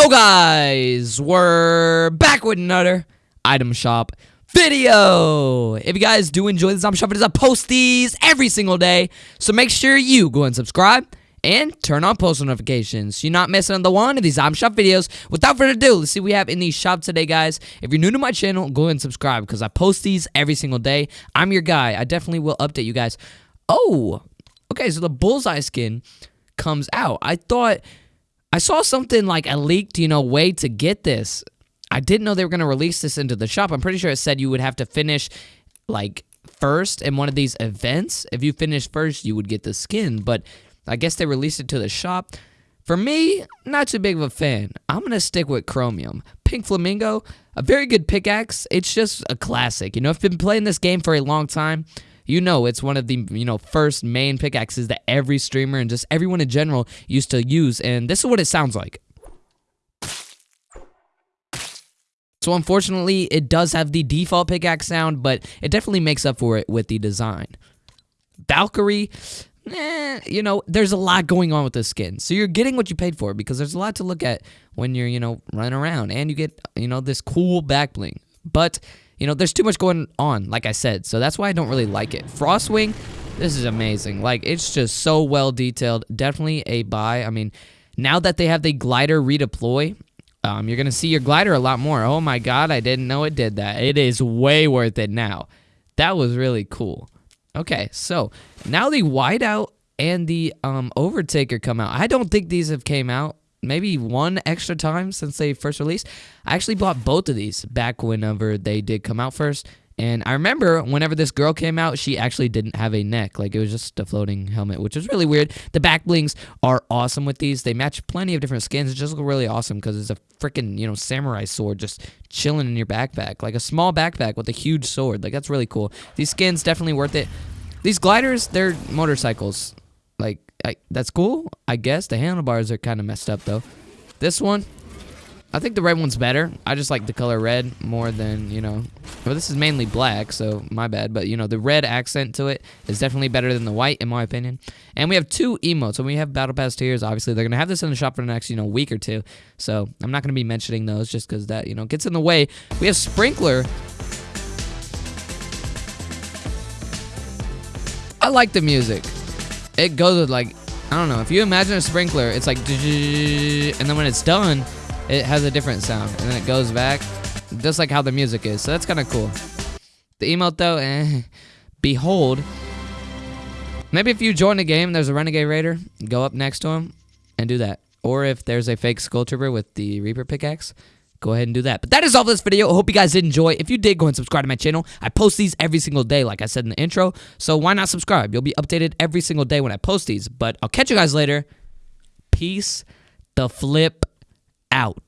Yo guys, we're back with another item shop video. If you guys do enjoy this item shop videos, I post these every single day. So make sure you go and subscribe and turn on post notifications so you're not missing on the one of these item shop videos. Without further ado, let's see what we have in the shop today, guys. If you're new to my channel, go and subscribe because I post these every single day. I'm your guy. I definitely will update you guys. Oh, okay, so the bullseye skin comes out. I thought I saw something like a leaked, you know, way to get this. I didn't know they were going to release this into the shop. I'm pretty sure it said you would have to finish like first in one of these events. If you finished first, you would get the skin, but I guess they released it to the shop. For me, not too big of a fan. I'm going to stick with Chromium. Pink Flamingo, a very good pickaxe. It's just a classic. You know, I've been playing this game for a long time you know it's one of the you know first main pickaxes that every streamer and just everyone in general used to use and this is what it sounds like. So unfortunately it does have the default pickaxe sound but it definitely makes up for it with the design. Valkyrie eh, you know there's a lot going on with this skin. So you're getting what you paid for because there's a lot to look at when you're you know running around and you get you know this cool back bling. But you know, there's too much going on, like I said, so that's why I don't really like it. Frostwing, this is amazing. Like, it's just so well detailed. Definitely a buy. I mean, now that they have the glider redeploy, um, you're going to see your glider a lot more. Oh my god, I didn't know it did that. It is way worth it now. That was really cool. Okay, so now the whiteout and the um, overtaker come out. I don't think these have came out maybe one extra time since they first released. I actually bought both of these back whenever they did come out first. And I remember whenever this girl came out, she actually didn't have a neck. Like, it was just a floating helmet, which is really weird. The back blings are awesome with these. They match plenty of different skins. It just look really awesome because it's a freaking, you know, samurai sword just chilling in your backpack. Like a small backpack with a huge sword. Like, that's really cool. These skins definitely worth it. These gliders, they're motorcycles. Like, I, that's cool, I guess. The handlebars are kind of messed up, though. This one, I think the red one's better. I just like the color red more than, you know... Well, this is mainly black, so my bad. But, you know, the red accent to it is definitely better than the white, in my opinion. And we have two emotes. So we have Battle Pass tiers, obviously. They're going to have this in the shop for the next, you know, week or two. So I'm not going to be mentioning those just because that, you know, gets in the way. We have Sprinkler. I like the music it goes with like, I don't know. If you imagine a sprinkler, it's like, and then when it's done, it has a different sound. And then it goes back, just like how the music is. So that's kind of cool. The emote though, eh, behold. Maybe if you join the game, there's a Renegade Raider, go up next to him and do that. Or if there's a fake Skull Trooper with the Reaper pickaxe, go ahead and do that. But that is all for this video. I hope you guys did enjoy. If you did, go and subscribe to my channel. I post these every single day, like I said in the intro. So why not subscribe? You'll be updated every single day when I post these. But I'll catch you guys later. Peace the flip out.